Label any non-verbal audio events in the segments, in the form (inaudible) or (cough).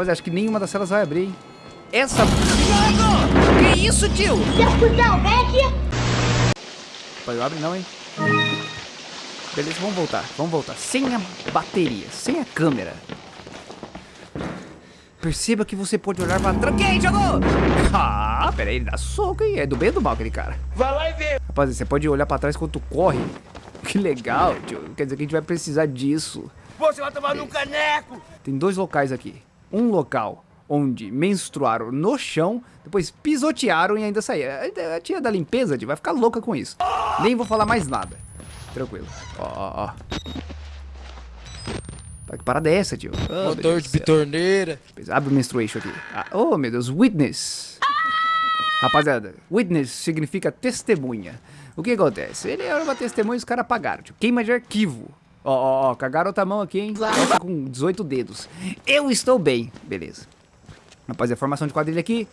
Rapaziada, acho que nenhuma das celas vai abrir, hein? Essa... Diogo! Que isso, tio? Seu cuzão, vem aqui. Rapaz, não abre não, hein? Beleza, vamos voltar. Vamos voltar. Sem a bateria, sem a câmera. Perceba que você pode olhar pra trás. Quem jogou? (laughs) Ah, pera aí, ele dá soco, hein? É do bem ou do mal aquele cara? Vai lá e vê. Rapaz, você pode olhar pra trás quando tu corre. (laughs) Que legal, tio. Quer dizer que a gente vai precisar disso. Você vai tomar num caneco. Tem dois locais aqui. Um local onde menstruaram no chão, depois pisotearam e ainda saíram. A tia da limpeza tio, vai ficar louca com isso. Nem vou falar mais nada. Tranquilo. Ó, ó, ó. Tá, que parada é essa, tio? Oh, Motor de bitorneira. Abre o menstruation aqui. Ah, oh, meu Deus. Witness. Rapaziada, witness significa testemunha. O que acontece? Ele era uma testemunha e os caras apagaram. Tipo, queima de arquivo. Ó, ó, ó, cagaram outra mão aqui, hein? Essa com 18 dedos. Eu estou bem. Beleza. Rapaziada, formação de quadrilha aqui.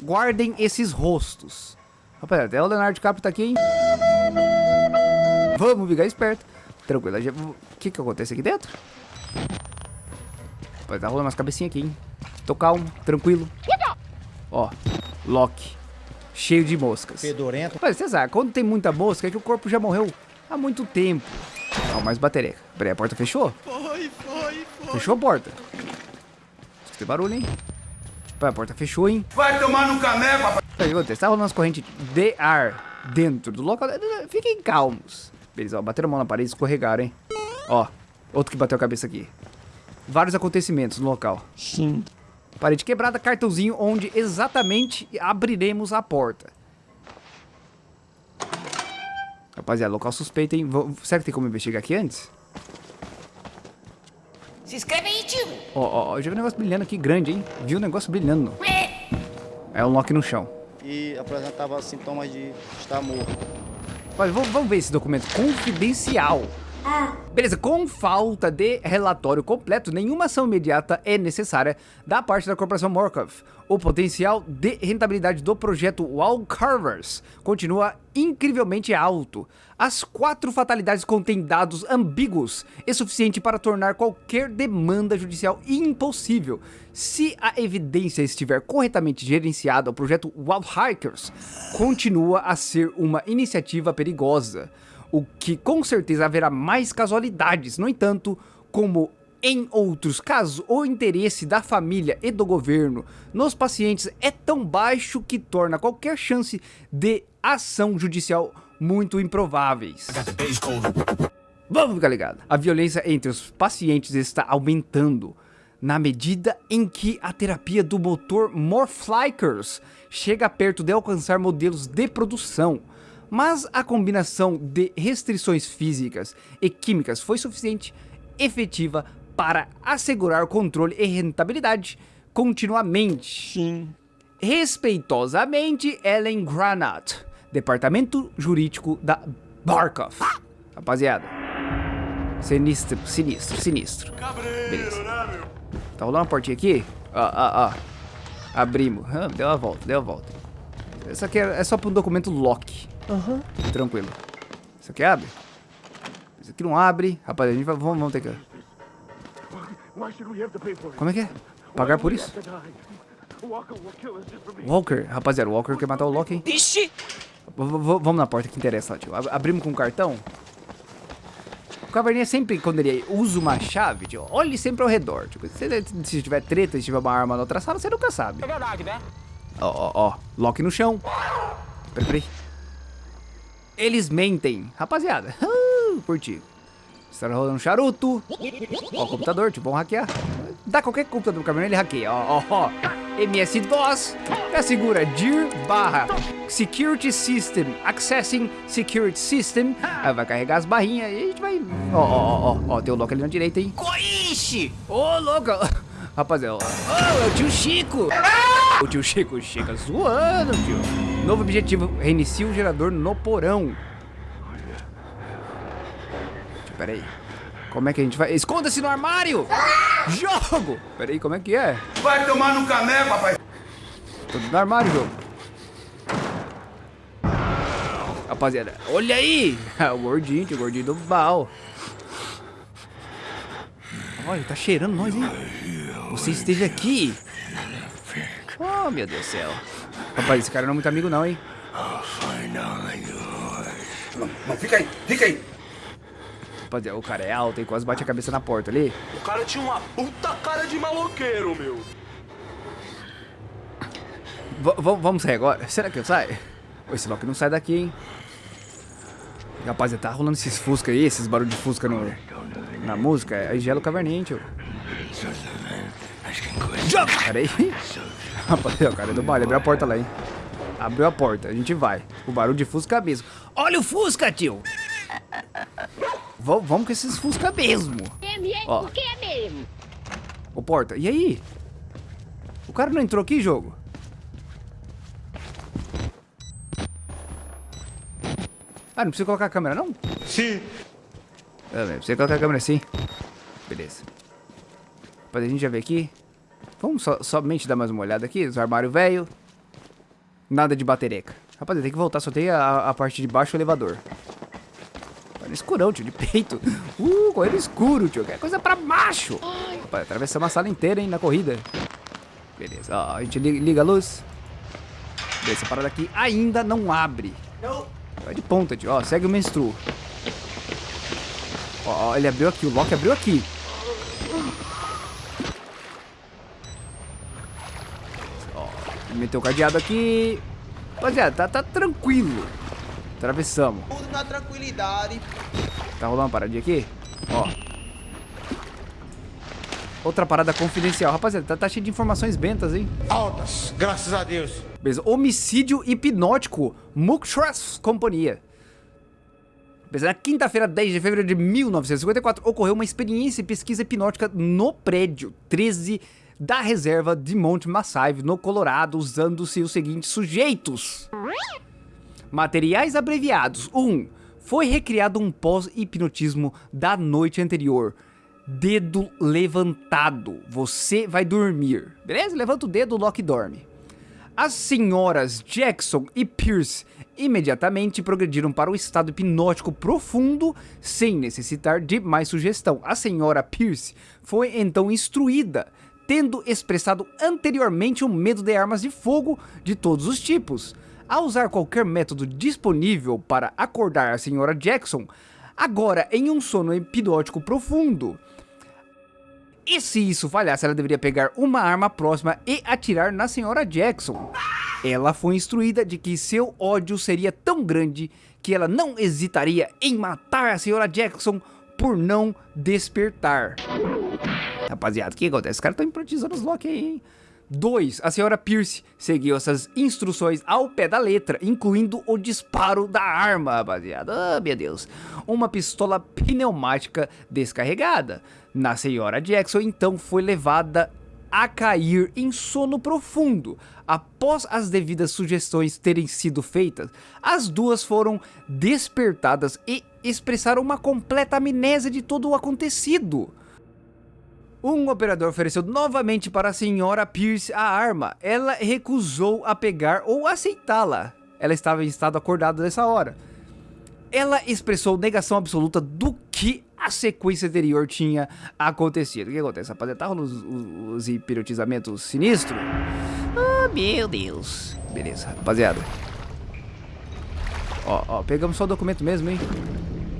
Guardem esses rostos. Rapaziada, até o Leonardo DiCaprio tá aqui, hein? Vamos ficar esperto. Tranquilo. já- O que que acontece aqui dentro? Vai tá rolando umas cabecinhas aqui, hein? Tô calmo, tranquilo. Ó, Loki. Cheio de moscas. Fedorento. Mas você sabe, quando tem muita mosca é que o corpo já morreu há muito tempo. Ó, mais bateria. Peraí, a porta fechou? Foi, foi, foi. Fechou a porta. Tem barulho, hein? Peraí, a porta fechou, hein? Vai tomar num caneco, rapaz. Peraí, o que acontece? Tá rolando umas correntes de ar dentro do local. Fiquem calmos. Beleza, ó, bateram a mão na parede e escorregaram, hein? Ó, outro que bateu a cabeça aqui. Vários acontecimentos no local. Sim. Parede quebrada, cartãozinho onde exatamente abriremos a porta. Rapaziada, local suspeito, hein? Vou- será que tem como investigar aqui antes? Se inscreve aí, tio. Ó, ó, ó, já vi um negócio brilhando aqui grande, hein? Vi um negócio brilhando. É um lock no chão. E apresentava sintomas de estar morto. Vamos, vamos ver esse documento confidencial. Beleza, com falta de relatório completo, nenhuma ação imediata é necessária da parte da corporação Morkov. O potencial de rentabilidade do projeto Wall Carvers continua incrivelmente alto. As quatro fatalidades contêm dados ambíguos e suficiente para tornar qualquer demanda judicial impossível. Se a evidência estiver corretamente gerenciada, o projeto Wild Hikers continua a ser uma iniciativa perigosa o que com certeza haverá mais casualidades. No entanto, como em outros casos, o interesse da família e do governo nos pacientes é tão baixo que torna qualquer chance de ação judicial muito improváveis. Vamos ficar ligado. A violência entre os pacientes está aumentando na medida em que a terapia do motor Morphlikers chega perto de alcançar modelos de produção. Mas a combinação de restrições físicas e químicas foi suficiente efetiva para assegurar controle e rentabilidade continuamente. Sim. Respeitosamente, Ellen Granat, Departamento Jurídico da Barkov. Rapaziada, sinistro, sinistro, sinistro. Beleza. Tá rolando uma portinha aqui? Ó, ó, ó. Abrimos. Ah, deu a volta, deu a volta. Isso aqui é, é só para um documento lock. Aham. Tranquilo. Isso aqui abre? Isso aqui não abre. Rapaz, a gente vai, vamos, vamos ter que... Como é que é? Pagar por isso? Walker, rapaziada, o Walker quer matar o Loki, hein? Ixi. Vamos na porta que interessa lá, tio. Ab- Abrimos com um cartão. O caverninha sempre, quando ele usa uma chave, tio, olhe sempre ao redor. Tipo, se, se tiver treta, se tiver uma arma na outra sala, você nunca sabe. É verdade, né? Ó, ó, ó. Lock no chão. Peraí, peraí. Eles mentem. Rapaziada. (laughs) Uh, curti. Está rolando um charuto. Ó, o computador, tipo, vamos hackear. Dá qualquer computador pro caminhão, ele hackeia. Ó, ó, ó. MS-DOS. Já segura dir barra Security System. Accessing Security System. Aí vai carregar as barrinhas e a gente vai... Ó, ó, ó, ó. Tem o lock ali na direita, hein. Coixe. Ô, louco! (laughs) Rapaziada, ó, ô, é o tio Chico! O tio Chico chega zoando, tio. Novo objetivo, reinicia o gerador no porão. Pera aí. Como é que a gente vai? Esconda-se no armário! Jogo! Pera aí, como é que é? Vai tomar num caneco, rapaz. Tudo no armário, jogo. Rapaziada, olha aí! (laughs) o gordinho, tio, o gordinho do Bal. Olha, tá cheirando nós, hein? você esteve aqui. Oh, meu Deus do céu. Rapaz, esse cara não é muito amigo não, hein? Não, fica aí, fica aí. Rapaziada, o cara é alto e quase bate a cabeça na porta ali. O cara tinha uma puta cara de maloqueiro, meu. V vamos sair agora? Será que eu saio? Esse Loki não sai daqui, hein? Rapaziada, tá rolando esses fusca aí, esses barulhos de fusca no, na música. É gelo caverninho, tio. Pera aí. Rapaziada, o cara é do baile. Abriu a porta lá, hein? Abriu a porta, a gente vai. O barulho de fusca mesmo. Olha o fusca, tio! V vamos com esses fusca mesmo. É mesmo? Ó. O que é mesmo? Ô, porta, e aí? O cara não entrou aqui, jogo? Ah, não precisa colocar a câmera, não? Sim. Ah, velho, precisa colocar a câmera sim. Beleza. Depois a gente já vê aqui. Vamos só, somente dar mais uma olhada aqui. Os armários velho. Nada de batereca. Rapaziada, tem que voltar. Só tem a, a parte de baixo do elevador. Tá no escurão, tio, de peito. (laughs) Uh, correndo escuro, tio. Que é coisa pra macho. Rapaz, atravessamos a sala inteira, hein, na corrida. Beleza, ó, a gente li- liga a luz. Essa parada aqui ainda não abre. Vai de ponta, tio. Ó, segue o menstruo. Ó, ó, ele abriu aqui, o Loki abriu aqui. Ó, ele meteu o cadeado aqui. Rapaziada, tá, tá tranquilo. Atravessamos. Tudo na tranquilidade. Tá rolando uma paradinha aqui? Ó. Outra parada confidencial. Rapaziada, tá, tá cheio de informações bentas, hein? Altas, graças a Deus. Beleza. Homicídio hipnótico. Muktras Companhia. Beleza. Na quinta-feira, 10 de fevereiro de 1954, ocorreu uma experiência e pesquisa hipnótica no prédio 13 da reserva de Monte Massive, no Colorado, usando-se os seguintes sujeitos. Materiais abreviados. 1. Um, foi recriado um pós-hipnotismo da noite anterior. Dedo levantado. Você vai dormir. Beleza? Levanta o dedo, Loki dorme. As senhoras Jackson e Pierce imediatamente progrediram para o estado hipnótico profundo sem necessitar de mais sugestão. A senhora Pierce foi então instruída, tendo expressado anteriormente o medo de armas de fogo de todos os tipos. Ao usar qualquer método disponível para acordar a senhora Jackson, agora em um sono hipnótico profundo. E se isso falhasse, ela deveria pegar uma arma próxima e atirar na senhora Jackson. Ela foi instruída de que seu ódio seria tão grande que ela não hesitaria em matar a senhora Jackson por não despertar. Rapaziada, o que acontece? Os caras estão hipnotizando os Loki aí, hein? 2. A senhora Pierce seguiu essas instruções ao pé da letra, incluindo o disparo da arma, rapaziada. Ah, meu Deus. Uma pistola pneumática descarregada. Na senhora Jackson, então, foi levada a cair em sono profundo. Após as devidas sugestões terem sido feitas, as duas foram despertadas e expressaram uma completa amnésia de todo o acontecido. Um operador ofereceu novamente para a senhora Pierce a arma. Ela recusou a pegar ou aceitá-la. Ela estava em estado acordado nessa hora. Ela expressou negação absoluta do que a sequência anterior tinha acontecido. O que acontece, rapaziada? Tá rolando os, os, os hipnotizamentos sinistros? Oh, meu Deus. Beleza, rapaziada. Ó, ó, pegamos só o documento mesmo, hein?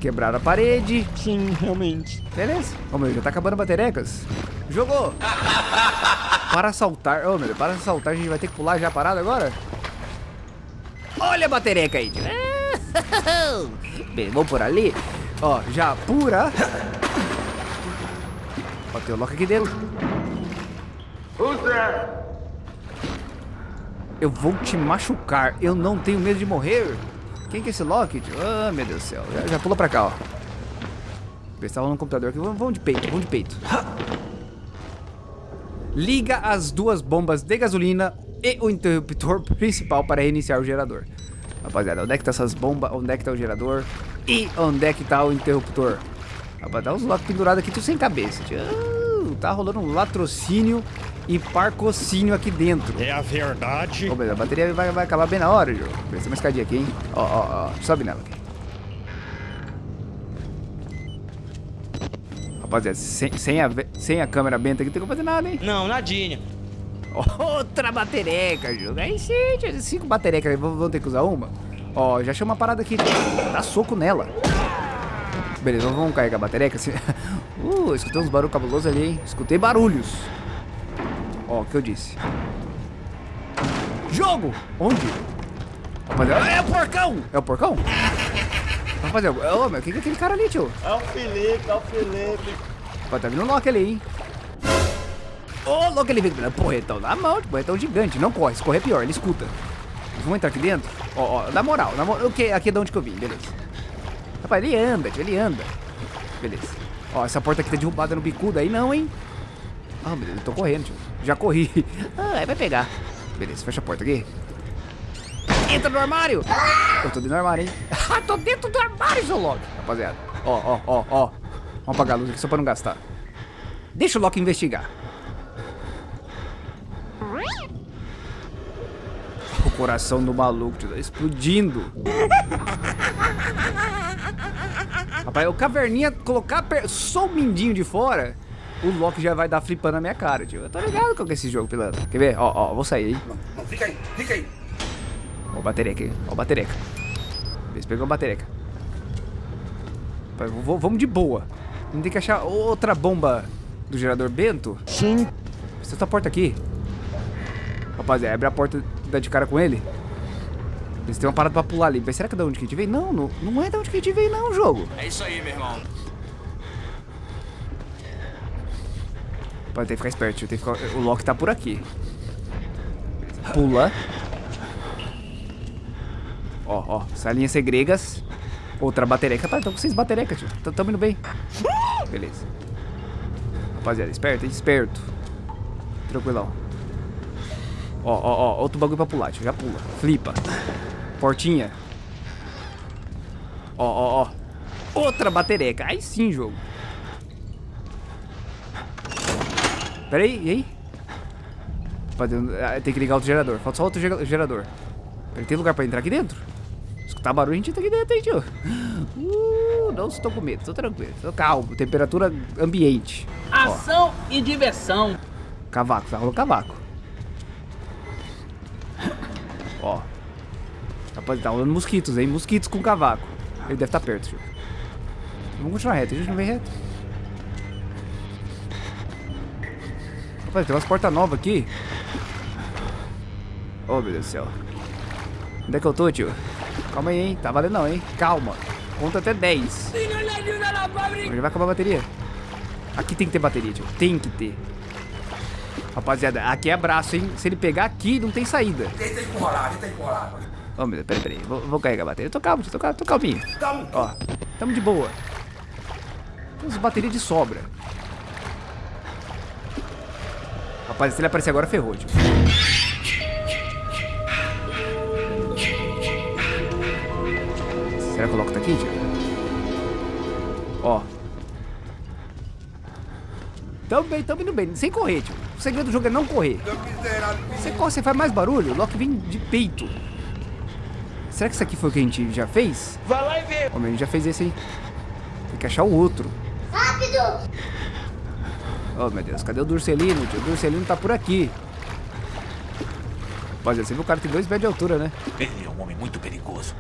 Quebraram a parede. Sim, realmente. Beleza. Ô, meu, já tá acabando baterecas. Jogou. para saltar. Ô, meu para saltar a gente vai ter que pular já a parada agora? Olha a batereca aí. Bem, vamos por ali. Ó, já pura. Ó, tem o Loki aqui dentro. Eu vou te machucar. Eu não tenho medo de morrer. Quem que é esse tio? Ah, meu Deus do céu. Já, já pula pra cá, ó. Se tá no computador aqui. Vamos, de peito, vamos de peito. Liga as duas bombas de gasolina e o interruptor (laughs) principal para reiniciar o gerador. Rapaziada, onde é que tá essas bombas? Onde é que tá o gerador? E onde é que tá o interruptor? Rapaz, dá uns Loki pendurados aqui, tudo sem cabeça. tio. Tá rolando um latrocínio e parcocínio aqui dentro. É a verdade. Ô, mas a bateria vai, vai acabar bem na hora, jogo. Presta uma escadinha aqui, hein? Ó, ó, ó. Sobe nela aqui. Rapaziada, sem, sem, a, sem a câmera benta aqui, não tem como fazer nada, hein? Não, nadinha. Outra batereca, jogo. Aí sim, cinco baterecas, vamos ter que usar uma? Ó, já chama uma parada aqui, dá soco nela. Beleza, vamos carregar a batereca. Uh, escutei uns barulhos cabulosos ali, hein? Escutei barulhos. Ó, o que eu disse. Jogo! Onde? Rapaziada, é o porcão! É o porcão? Rapaziada, ô, meu, o que é aquele cara ali, tio? É o Felipe, é o Felipe. Pô, tá vindo um Loki ali, hein? Ô, louco, ele vem. Porretão na mão, porretão gigante. Não corre, se correr é pior, ele escuta. Vamos entrar aqui dentro? Ó, ó, na moral, na moral. Okay, aqui é de onde que eu vim, beleza. Rapaz, ele anda, tio, ele anda. Beleza. Ó, essa porta aqui tá derrubada no bicudo aí não, hein? Ah, Deus, eu tô correndo, tio. Já corri. (laughs) Ah, aí vai pegar. Beleza, fecha a porta aqui. Entra no armário! Eu tô dentro do armário, hein? (laughs) Ah, tô dentro do armário, Loki. Rapaziada, ó, ó, ó, ó. Vamos apagar a luz aqui só pra não gastar. Deixa o Loki investigar. O coração do maluco tá explodindo. (laughs) Rapaz, o caverninha colocar só o mindinho de fora, o Loki já vai dar flipando na minha cara, tio. Eu tô ligado com esse jogo, pilantra. Quer ver? Ó, ó, vou sair aí. Não, não, fica aí, fica aí. Ó o batereca aí, ó o batereca. Vê se pegou a batereca. Vamos de boa. Não tem que achar outra bomba do gerador Bento? Sim. Essa porta aqui. Rapaziada, abre a porta e dá de cara com ele. Eles têm uma parada pra pular ali. Mas será que é da onde que a gente veio? Não, não, não é da onde que a gente veio não, jogo. É isso aí, meu irmão. Pode ter que ficar esperto, que ficar... o Loki tá por aqui. Pula. Ó, ó, salinhas segregas. Outra batereca. Rapaz, tô com seis baterecas, tio. Tamo indo bem. Beleza. Rapaziada, esperto, esperto. Tranquilão. Ó, ó, ó, outro bagulho pra pular, tio. Já pula. Flipa. Portinha. Ó, ó, ó. Outra batereca. Aí sim, jogo. Pera aí, e aí? Ah, tem que ligar outro gerador. Falta só outro gerador. Ele tem lugar pra entrar aqui dentro? Escutar barulho, a gente tá aqui dentro, hein, tio? Uh, não estou com medo, estou tranquilo. Estou calmo. Temperatura ambiente. Ação Ó. e diversão. Cavaco, tá rolando cavaco. Ó. Rapaz, tá rolando mosquitos, hein? Mosquitos com cavaco. Ele deve estar tá perto, tio. Vamos continuar reto, a gente não vem reto. Rapaz, tem umas portas novas aqui. Oh, meu Deus do céu. Onde é que eu tô, tio? Calma aí, hein? Tá valendo não, hein? Calma. Conta até 10. Já vai acabar a bateria. Aqui tem que ter bateria, tio. Tem que ter. Rapaziada, aqui é braço, hein? Se ele pegar aqui, não tem saída. Tenta empurrar, tenta empurrar. Oh, meu Deus, peraí, peraí. Vou, vou carregar a bateria. Tô calmo, tô, calmo, tô calminho. Calma. Ó, tamo de boa. Temos bateria de sobra. Rapaz, se ele aparecer agora, ferrou, tio. Será que eu coloco aqui, tio? Ó. Tamo bem, tamo indo bem. Sem correr, tio. O segredo do jogo é não correr. Você corre, você faz mais barulho, o Loki vem de peito. Será que isso aqui foi o que a gente já fez? Vai lá e vê. A gente já fez esse aí. Tem que achar o outro. Rápido! Oh, meu Deus. Cadê o Durcelino, tio? O Durcelino tá por aqui. Rapaziada, você viu o cara tem dois pés de altura, né? Ele é um homem muito perigoso.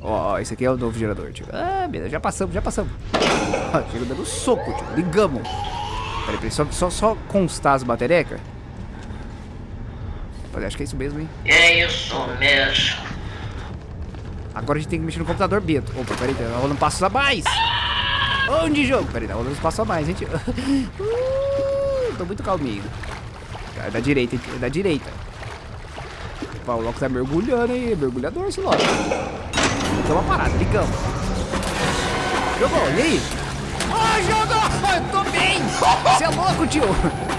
Ó, oh, esse aqui é o novo gerador, tio. Ah, beleza. Já passamos, já passamos. (laughs) Chega dando soco, tio. Ligamos. Peraí, peraí. Só, só, só constar as baterecas. Rapaziada, acho que é isso mesmo, hein? É isso mesmo. Agora a gente tem que mexer no computador, Beto. Opa, peraí, tá rolando passos a mais. Onde jogo? Peraí, tá rolando passos a mais, gente. (laughs) Uh, tô muito calminho. É da direita, é da direita. Opa, o Loki tá mergulhando, hein? Mergulhador esse Loki. Tem uma parada, ligamos. Jogou, e aí? Oh, jogou! Eu tô bem! (laughs) Você é louco, tio!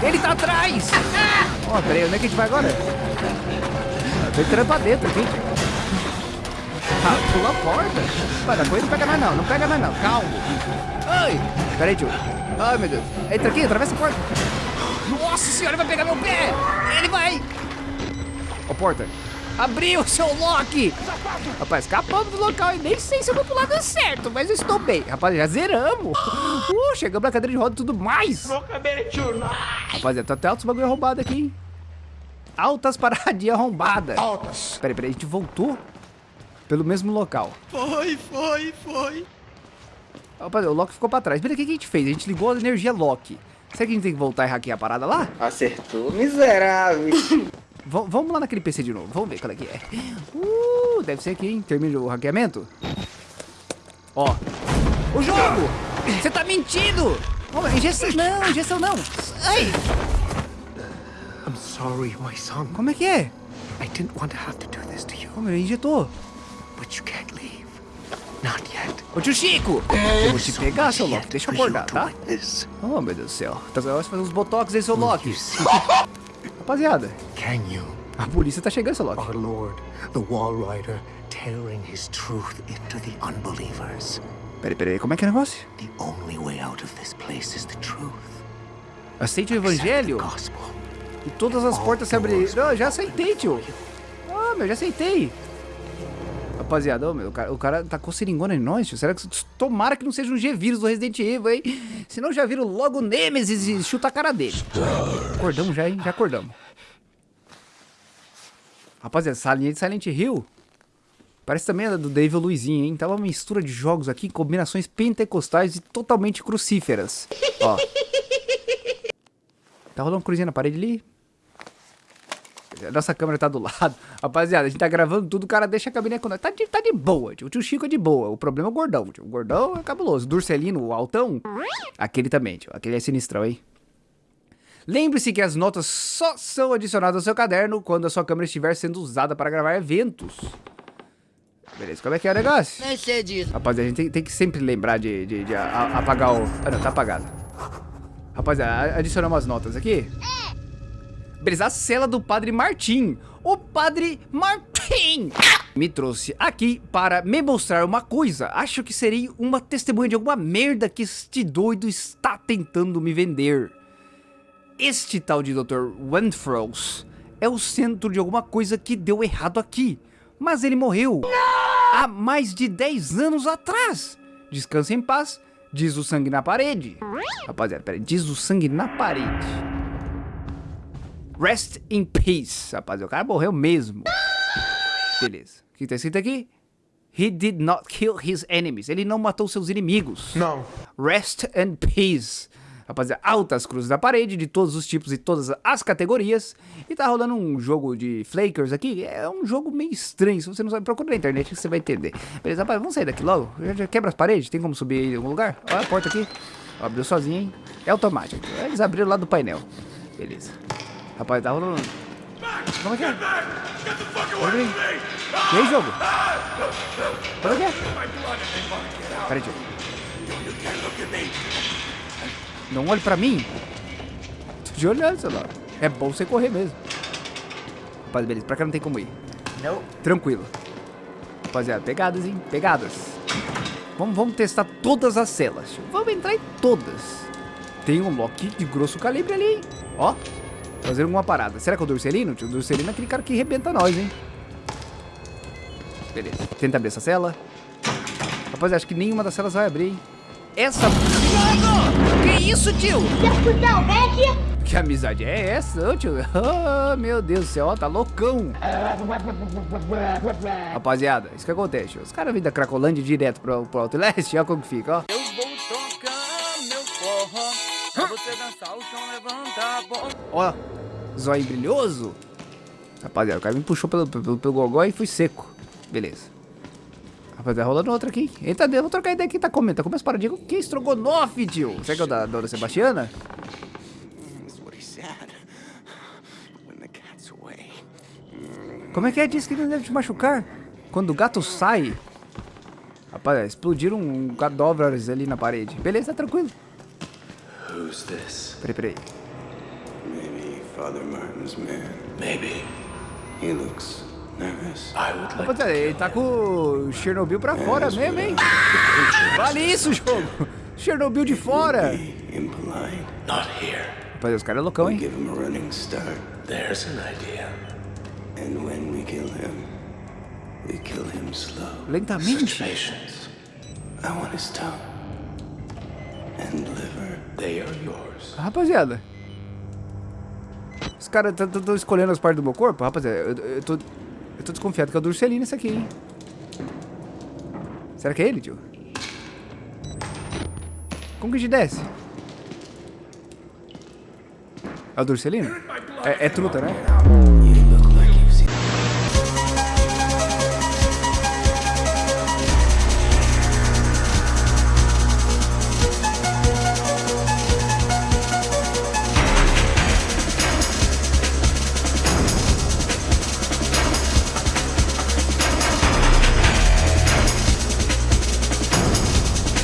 Ele tá atrás! (laughs) Ó, oh, peraí, onde é que a gente vai agora? tô entrando pra dentro aqui. Ah, pula a porta. Da coisa não pega mais não, não pega mais não, calma. Ai, pera aí, tio. Ai, meu Deus. Entra aqui, atravessa a porta. Nossa senhora, vai pegar meu pé. Ele vai. Ó, porta. Abriu, seu Loki! Rapaz, escapamos do local e nem sei se eu vou pro lado certo, mas eu estou bem. Rapaz, já zeramos. (gasps) Uh, chegamos na cadeira de roda e tudo mais. Rapaziada, tá até altos bagulho arrombado aqui, hein? Altas paradinhas arrombadas. Altas. Peraí, peraí, a gente voltou pelo mesmo local. Foi, foi, foi. Rapaz, o Loki ficou pra trás. Peraí, o que que a gente fez? A gente ligou a energia Loki. Será que a gente tem que voltar e hackear a parada lá? Acertou, miserável. (laughs) V vamos lá naquele PC de novo. Vamos ver qual é que é. Uh, deve ser aqui, hein? Termina o hackeamento. Ó. O jogo! Você tá mentindo! Oh, injeção não, injeção não. Ai, I'm sorry, my son. como é que é? I didn't want to have to do this to you, Como ele injetou? but you can't leave. Not yet. Ô tio Chico! Eu vou te pegar, seu Loki. Deixa eu acordar, tá? Oh, meu Deus do céu. Tá vai fazer uns botox aí, seu Loki. (laughs) Rapaziada, can you? a polícia tá chegando, seu Loki. Our Lord, the Wall Rider, tearing his truth into the unbelievers. Peraí, peraí, como é que é o negócio? The only way out of this place is the truth. Aceite o evangelho e todas as portas se abrirão. Já aceitei, tio. Ah, meu, já aceitei. Rapaziada, meu, o cara, o cara tacou seringona em nós, tio. Será que... Tomara que não seja um G-Vírus do Resident Evil, hein? (laughs) Senão já viram logo Nemesis e chuta a cara dele. Acordamos já, hein? Já acordamos. Rapaziada, salinha de Silent Hill. Parece também a do David Luizinho, hein? Tava uma mistura de jogos aqui, combinações pentecostais e totalmente crucíferas. Ó. Tá rolando uma cruzinha na parede ali. A nossa câmera tá do lado. (laughs) Rapaziada, a gente tá gravando tudo, o cara deixa a cabine com nós. Tá de, tá de boa, tio. O tio Chico é de boa. O problema é o gordão, tio. O gordão é cabuloso. O Durcelino, o altão, aquele também, tio. Aquele é sinistrão, hein? Lembre-se que as notas só são adicionadas ao seu caderno quando a sua câmera estiver sendo usada para gravar eventos. Beleza, como é que é o negócio? Nem sei disso. Rapaziada, a gente tem, tem que sempre lembrar de, de- de a- a- apagar o... Ah, não, tá apagado. Rapaziada, adicionamos as notas aqui. Beleza, a cela do Padre Martim. O Padre Martim (coughs) me trouxe aqui para me mostrar uma coisa. Acho que seria uma testemunha de alguma merda que este doido está tentando me vender. Este tal de Dr. Wentfrost é o centro de alguma coisa que deu errado aqui. Mas ele morreu há mais de 10 anos atrás. Descansa em paz, diz o sangue na parede. Rapaziada, peraí, diz o sangue na parede. Rest in peace, rapaziada. O cara morreu mesmo. Beleza. O que tá escrito aqui? He did not kill his enemies. Ele não matou seus inimigos. Não. Rest and Peace. Rapaziada, altas cruzes na parede, de todos os tipos e todas as categorias. E tá rolando um jogo de Flakers aqui. É um jogo meio estranho. Se você não sabe, procura na internet que você vai entender. Beleza, rapaz, vamos sair daqui logo. Já, quebra as paredes? Tem como subir aí em algum lugar? Olha a porta aqui. Ó, abriu sozinho, hein? É automático. Eles abriram lá do painel. Beleza. Rapaz, tá rolando... Como é que é? Olha aí. E aí, jogo? Como é que é? Peraí, tio. Não olhe pra mim. Tô de olhando, celular. É bom você correr mesmo. Rapaz, beleza. Pra cá não tem como ir. Não. Tranquilo. Rapaziada, pegadas, hein? Pegadas. Vamos, vamos testar todas as celas. Vamos entrar em todas. Tem um Loki de grosso calibre ali, hein? Ó. Fazendo alguma parada. Será que é o Durcelino? tio? O Durcelino é aquele cara que arrebenta nós, hein? Beleza. Tenta abrir essa cela. Rapaz, acho que nenhuma das celas vai abrir, hein? Essa... Mano! Que isso, tio? Que amizade é essa, ô, tio? Oh, (laughs) meu Deus do céu, ó, tá loucão. Rapaziada, isso que acontece. Os caras vêm da Cracolândia direto pro, pro Outlast, (laughs) olha como que fica, ó. Você dançar o som, levanta a. Ó, zóio brilhoso. Rapaziada, o cara me puxou pelo, pelo, pelo gogó e fui seco. Beleza. Rapaziada, rolando outra aqui. Eita, Deus, vou trocar ideia aqui, tá comendo. Tá comendo as paradinhas. Que estrogonofe, tio? Será que é o da Dona Sebastiana? Como é que é? Diz que não deve te machucar. Quando o gato sai. Rapaz, explodiram um cadáveres ali na parede. Beleza, tranquilo. Who's this? Peraí, peraí. Maybe Father Martin's man. Maybe. He looks nervous. I would like Rapaziada, ele tá com o Chernobyl pra fora mesmo, hein? Vale isso, jogo. Chernobyl de fora. Impolite. not here. Rapaziada, os caras é loucão, hein? Give him a running start. There's an idea. And when we kill him, we kill him slow. Lentamente. Patience. I want his tongue and liver. Rapaziada. Os caras estão escolhendo as partes do meu corpo? Rapaziada, eu, eu, tô, eu tô desconfiado que é o Durcelino esse aqui, hein? Será que é ele, tio? Como que a gente desce? É o Durcelino? É, é truta, né?